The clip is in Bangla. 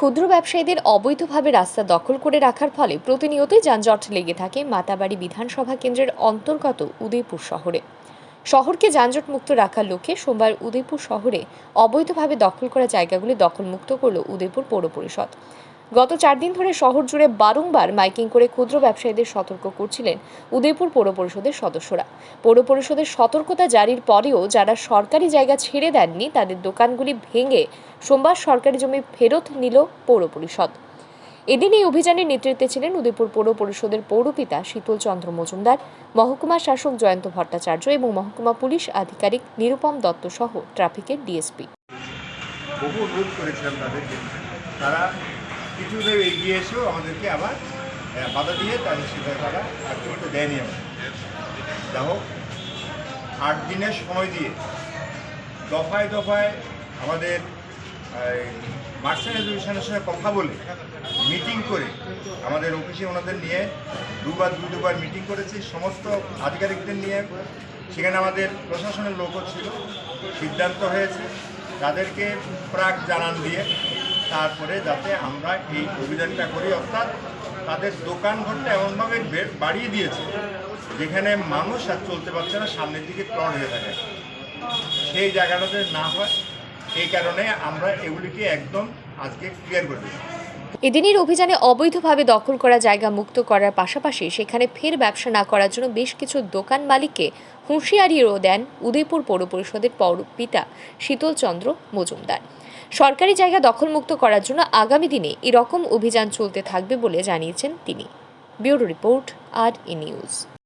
ক্ষুদ্র ব্যবসায়ীদের অবৈধভাবে রাস্তা দখল করে রাখার ফলে প্রতিনিয়তই যানজট লেগে থাকে মাতাবাড়ি বিধানসভা কেন্দ্রের অন্তর্গত উদয়পুর শহরে। শহরকে যানজট মুক্ত রাখার লক্ষ্যে সোমবার উদয়পুর শহরে অবৈধভাবে দখল করা জায়গাগুলি দখলমুক্ত করল উদয়পুর পৌর পরিষদ। গত চার দিন ধরে শহর জুড়ে বারংবার মাইকিং করে ক্ষুদ্র ব্যবসায়ীদের সতর্ক করছিলেন উদয়পুর পৌর পরিষদের সদস্যরা। পৌর পরিষদের সতর্কতা জারির পরেও যারা সরকারি জায়গা ছেড়ে দেননি, তাদের দোকানগুলি ভেঙে সোমবার সরকারি জমি ফেরত নিল পৌর পরিষদ। এদিন এই অভিযানের নেতৃত্বে ছিলেন উদয়পুর পৌর পরিষদের পৌরপিতা শীতল চন্দ্র মজুমদার, মহকুমা শাসক জয়ন্ত ভট্টাচার্য এবং মহকুমা পুলিশ আধিকারিক নিরুপম দত্ত সহ ট্রাফিকের ডিএসপি। তারা কিছুতে এগিয়ে এসেও আমাদেরকে আবার বাধা দিয়ে তাদের সেটা তারা আর করতে দেয়নি আমাদের যা হোক, আট দিনের সময় দিয়ে দফায় দফায় আমাদের মার্চেন্ট অ্যাসোসিয়েশনের সঙ্গে কথা বলে মিটিং করে আমাদের অফিসে ওনাদের নিয়ে দুবার দু দুবার মিটিং করেছি। সমস্ত আধিকারিকদের নিয়ে সেখানে আমাদের প্রশাসনের লোকও ছিল, সিদ্ধান্ত হয়েছে। তাদেরকে প্রাক জানান দিয়ে তারপরে যাতে আমরা এই অভিযানটা করি, অর্থাৎ তাদের দোকান ঘরটা এমনভাবে বাড়িয়ে দিয়েছে, যেখানে মানুষ আর চলতে পারছে না, সামনের দিকে প্লট হয়ে থাকে। সেই জায়গাটাতে না হয়, এই কারণে আমরা এগুলিকে একদম আজকে ক্লিয়ার করে দিচ্ছি এদিনের অভিযানে অবৈধভাবে দখল করা জায়গা মুক্ত করার পাশাপাশি সেখানে ফের ব্যবসা না করার জন্য বেশ কিছু দোকান মালিককে হুঁশিয়ারিও দেন উদয়পুর পৌর পরিষদের পৌরপিতা শীতল চন্দ্র মজুমদার। সরকারি জায়গা দখলমুক্ত করার জন্য আগামী দিনে এরকম অভিযান চলতে থাকবে বলে জানিয়েছেন তিনি। Bureau report, R E news.